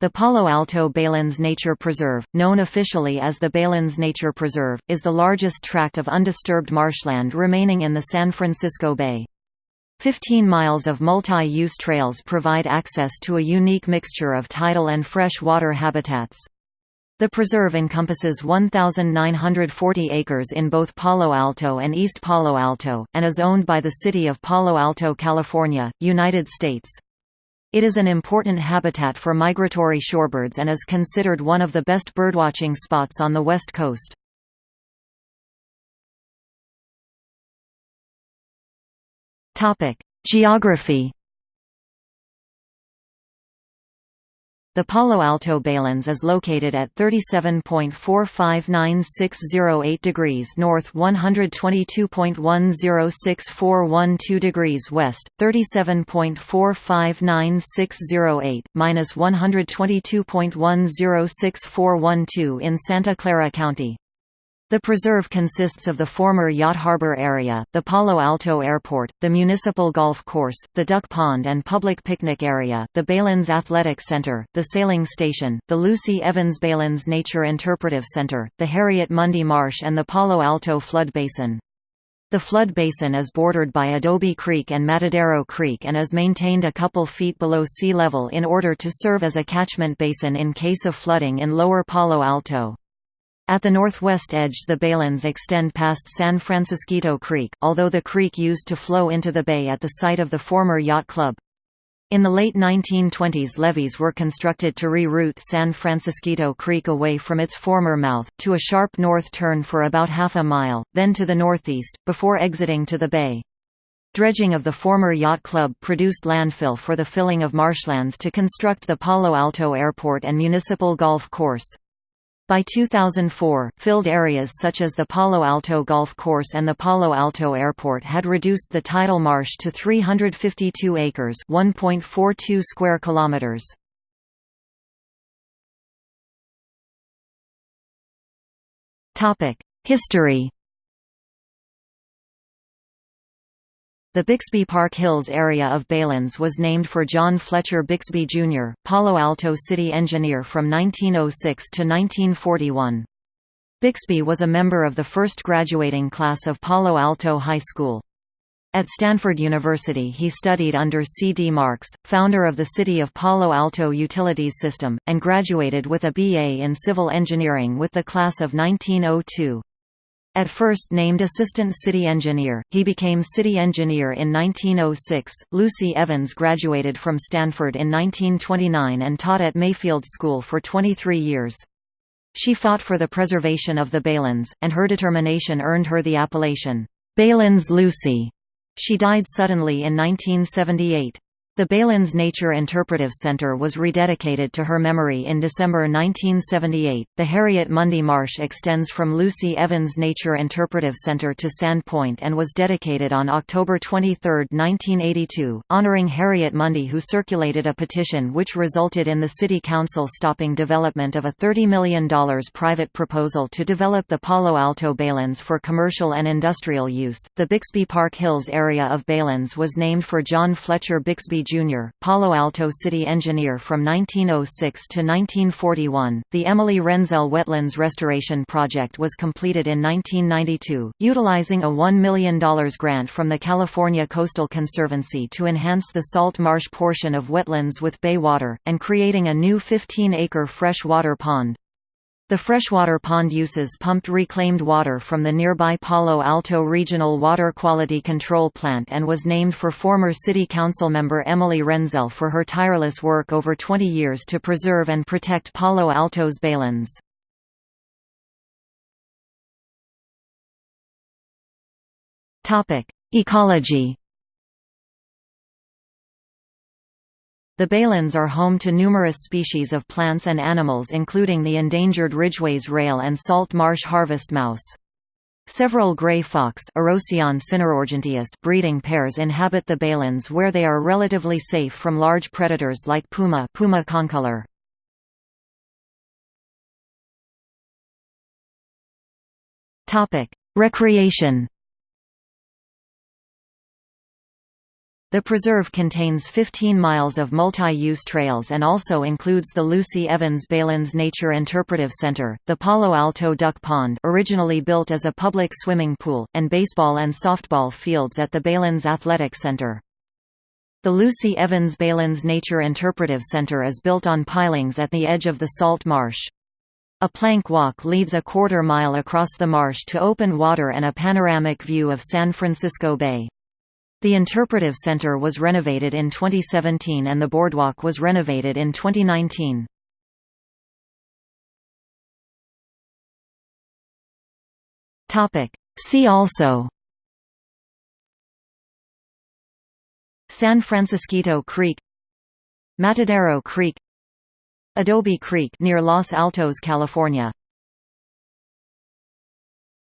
The Palo Alto Baylands Nature Preserve, known officially as the Baylands Nature Preserve, is the largest tract of undisturbed marshland remaining in the San Francisco Bay. Fifteen miles of multi-use trails provide access to a unique mixture of tidal and fresh water habitats. The preserve encompasses 1,940 acres in both Palo Alto and East Palo Alto, and is owned by the City of Palo Alto, California, United States. It is an important habitat for migratory shorebirds and is considered one of the best birdwatching spots on the west coast. Geography The Palo Alto Baylands is located at 37.459608 degrees north 122.106412 degrees west, 37.459608, minus 122.106412 in Santa Clara County. The preserve consists of the former Yacht Harbor area, the Palo Alto Airport, the municipal golf course, the duck pond and public picnic area, the Baylands Athletic Center, the sailing station, the Lucy Evans Baylands Nature Interpretive Center, the Harriet Mundy Marsh and the Palo Alto Flood Basin. The flood basin is bordered by Adobe Creek and Matadero Creek and is maintained a couple feet below sea level in order to serve as a catchment basin in case of flooding in lower Palo Alto. At the northwest edge the Baylands extend past San Francisquito Creek, although the creek used to flow into the bay at the site of the former yacht club. In the late 1920s levees were constructed to reroute San Francisquito Creek away from its former mouth, to a sharp north turn for about half a mile, then to the northeast, before exiting to the bay. Dredging of the former yacht club produced landfill for the filling of marshlands to construct the Palo Alto Airport and municipal golf course. By 2004, filled areas such as the Palo Alto Golf Course and the Palo Alto Airport had reduced the tidal marsh to 352 acres, 1.42 square kilometers. Topic: History The Byxbee Park Hills area of Baylands was named for John Fletcher Byxbee, Jr., Palo Alto city engineer from 1906 to 1941. Byxbee was a member of the first graduating class of Palo Alto High School. At Stanford University he studied under C. D. Marks, founder of the City of Palo Alto Utilities System, and graduated with a B.A. in civil engineering with the class of 1902. At first named Assistant City Engineer, he became City Engineer in 1906. Lucy Evans graduated from Stanford in 1929 and taught at Mayfield School for 23 years. She fought for the preservation of the Baylands, and her determination earned her the appellation, Baylands Lucy. She died suddenly in 1978. The Baylands Nature Interpretive Center was rededicated to her memory in December 1978. The Harriet Mundy Marsh extends from Lucy Evans Nature Interpretive Center to Sandpoint and was dedicated on October 23, 1982, honoring Harriet Mundy, who circulated a petition which resulted in the City Council stopping development of a $30 million private proposal to develop the Palo Alto Baylands for commercial and industrial use. The Byxbee Park Hills area of Baylands was named for John Fletcher Byxbee Jr., Palo Alto city engineer from 1906 to 1941. The Emily Renzel Wetlands Restoration Project was completed in 1992, utilizing a $1 million grant from the California Coastal Conservancy to enhance the salt marsh portion of wetlands with bay water, and creating a new 15-acre freshwater pond. The freshwater pond uses pumped reclaimed water from the nearby Palo Alto Regional Water Quality Control Plant and was named for former City Council member Emily Renzel for her tireless work over 20 years to preserve and protect Palo Alto's baylands. Ecology The Baylands are home to numerous species of plants and animals including the endangered Ridgway's rail and salt marsh harvest mouse. Several gray fox breeding pairs inhabit the Baylands where they are relatively safe from large predators like puma, puma concolor. Recreation The preserve contains 15 miles of multi-use trails and also includes the Lucy Evans Baylands Nature Interpretive Center, the Palo Alto Duck Pond originally built as a public swimming pool, and baseball and softball fields at the Baylands Athletic Center. The Lucy Evans Baylands Nature Interpretive Center is built on pilings at the edge of the salt marsh. A plank walk leads a quarter mile across the marsh to open water and a panoramic view of San Francisco Bay. The Interpretive Center was renovated in 2017 and the boardwalk was renovated in 2019. See also San Francisquito Creek Matadero Creek Adobe Creek near Los Altos, California